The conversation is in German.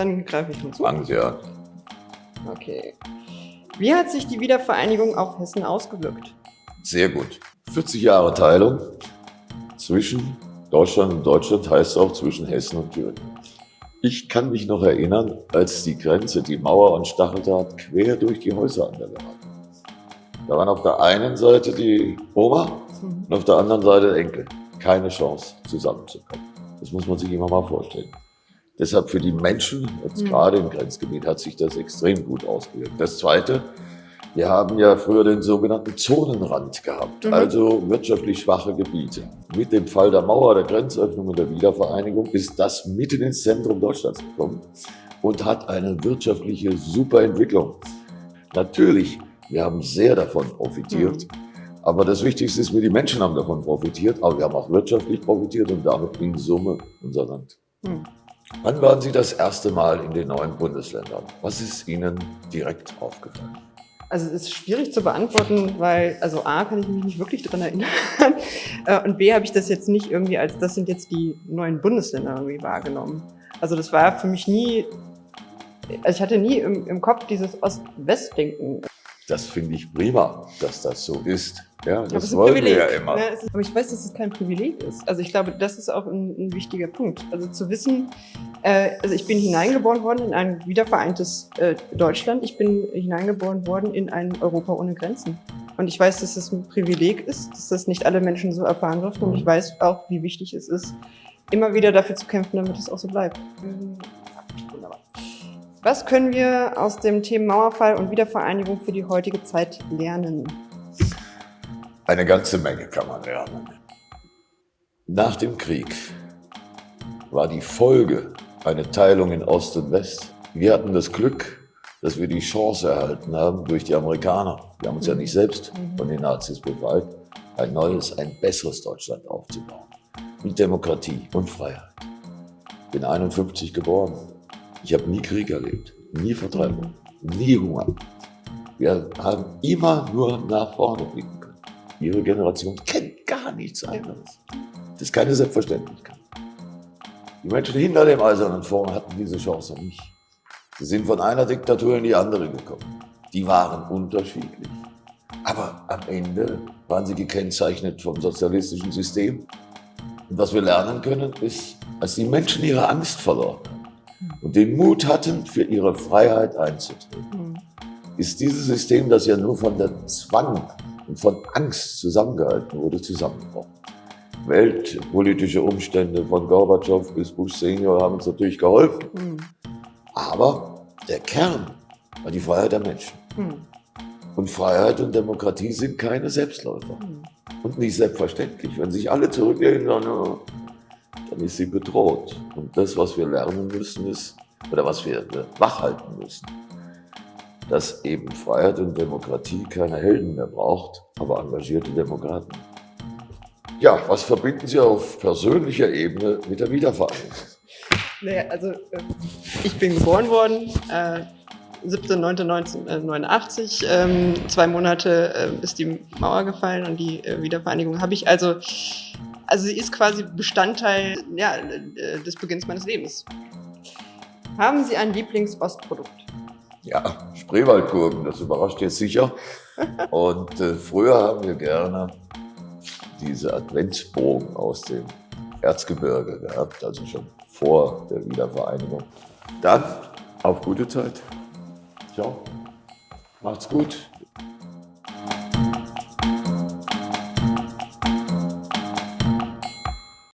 Dann greife ich mal zu. Fangen Sie an. Okay. Wie hat sich die Wiedervereinigung auf Hessen ausgewirkt? Sehr gut. 40 Jahre Teilung zwischen Deutschland und Deutschland heißt auch zwischen Hessen und Thüringen. Ich kann mich noch erinnern, als die Grenze, die Mauer und Stacheldraht quer durch die Häuser an der war. Da waren auf der einen Seite die Oma Mhm. und auf der anderen Seite der Enkel. Keine Chance, zusammenzukommen. Das muss man sich immer mal vorstellen. Deshalb für die Menschen, jetzt Mhm. gerade im Grenzgebiet, hat sich das extrem gut ausgewirkt. Das Zweite, wir haben ja früher den sogenannten Zonenrand gehabt, Mhm. also wirtschaftlich schwache Gebiete. Mit dem Fall der Mauer, der Grenzöffnung und der Wiedervereinigung ist das mitten ins Zentrum Deutschlands gekommen und hat eine wirtschaftliche Superentwicklung. Natürlich, wir haben sehr davon profitiert, aber das Wichtigste ist, wir die Menschen haben davon profitiert, aber wir haben auch wirtschaftlich profitiert und damit in Summe unser Land. Hm. Wann waren Sie das erste Mal in den neuen Bundesländern? Was ist Ihnen direkt aufgefallen? Also es ist schwierig zu beantworten, weil, also A, kann ich mich nicht wirklich dran erinnern Äh, und B, habe ich das jetzt nicht irgendwie als, das sind jetzt die neuen Bundesländer irgendwie wahrgenommen. Also das war für mich nie, also ich hatte nie im, im Kopf dieses Ost-West-Denken. Das finde ich prima, dass das so ist. Ja, Aber es das ist ein wollen wir Privileg. ja immer. Ne? Aber ich weiß, dass es kein Privileg ist. Also ich glaube, das ist auch ein, ein wichtiger Punkt. Also zu wissen, äh, also ich bin hineingeboren worden in ein wiedervereintes äh, Deutschland. Ich bin hineingeboren worden in ein Europa ohne Grenzen. Und ich weiß, dass es ein Privileg ist, dass das nicht alle Menschen so erfahren dürfen. Und ich weiß auch, wie wichtig es ist, immer wieder dafür zu kämpfen, damit es auch so bleibt. Mhm. Wunderbar. Was können wir aus dem Thema Mauerfall und Wiedervereinigung für die heutige Zeit lernen? Eine ganze Menge kann man lernen. Nach dem Krieg war die Folge eine Teilung in Ost und West. Wir hatten das Glück, dass wir die Chance erhalten haben durch die Amerikaner. Wir haben uns ja nicht selbst von den Nazis befreit, ein neues, ein besseres Deutschland aufzubauen. Mit Demokratie und Freiheit. Bin 51 geboren. Ich habe nie Krieg erlebt, nie Vertreibung, nie Hunger. Wir haben immer nur nach vorne blicken können. Ihre Generation kennt gar nichts anderes. Das ist keine Selbstverständlichkeit. Die Menschen hinter dem Eisernen Vorhang hatten diese Chance nicht. Sie sind von einer Diktatur in die andere gekommen. Die waren unterschiedlich. Aber am Ende waren sie gekennzeichnet vom sozialistischen System. Und was wir lernen können, ist, als die Menschen ihre Angst verloren und den Mut hatten, für ihre Freiheit einzutreten, Hm. ist dieses System, das ja nur von der Zwang und von Angst zusammengehalten wurde, zusammengebrochen. Weltpolitische Umstände von Gorbatschow bis Bush Senior haben uns natürlich geholfen. Hm. Aber der Kern war die Freiheit der Menschen. Hm. Und Freiheit und Demokratie sind keine Selbstläufer. Hm. Und nicht selbstverständlich. Wenn sich alle zurücklehnen, dann, dann ist sie bedroht. Und das, was wir lernen müssen, ist, oder was wir wachhalten müssen, dass eben Freiheit und Demokratie keine Helden mehr braucht, aber engagierte Demokraten. Ja, was verbinden Sie auf persönlicher Ebene mit der Wiedervereinigung? Naja, also äh, ich bin geboren worden, äh, 7.9.1989. Ähm, zwei Monate äh, ist die Mauer gefallen und die äh, Wiedervereinigung habe ich. Also, also sie ist quasi Bestandteil ja, äh, des Beginns meines Lebens. Haben Sie ein Lieblingsostprodukt? Ja, Spreewaldgurken, das überrascht jetzt sicher. Und äh, früher haben wir gerne diese Adventsbogen aus dem Erzgebirge gehabt, also schon vor der Wiedervereinigung. Dann auf gute Zeit. Ciao. Macht's gut.